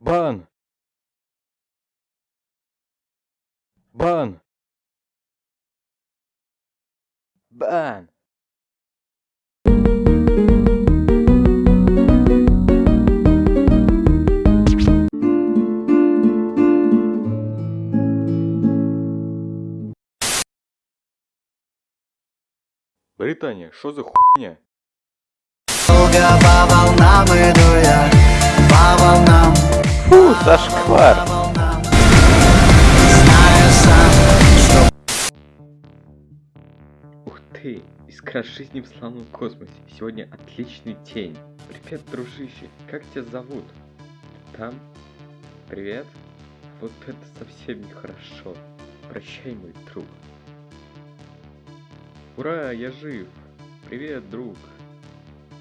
Бан! Бан! Бан! Британия, что за хуйня? Долго по волнам иду Фу, зашквар! Ух ты, искра жизни в славном космосе. Сегодня отличный день. Привет, дружище, как тебя зовут? Там? Привет? Вот это совсем нехорошо. Прощай, мой друг. Ура, я жив. Привет, друг.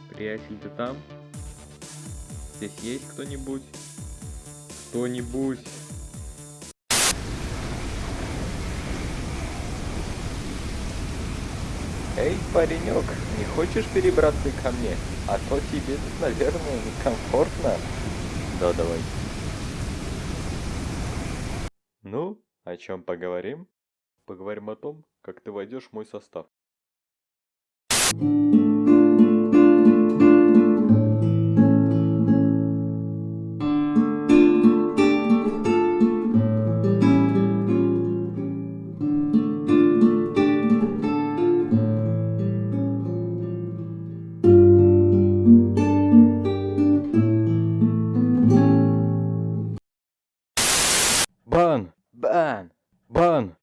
Приятель, ты там? Здесь есть кто-нибудь? Кто-нибудь? Эй, паренек, не хочешь перебраться ко мне? А то тебе тут, наверное, некомфортно. Да, давай. Ну, о чем поговорим? Поговорим о том, как ты войдешь в мой состав. Burn! Burn! Burn!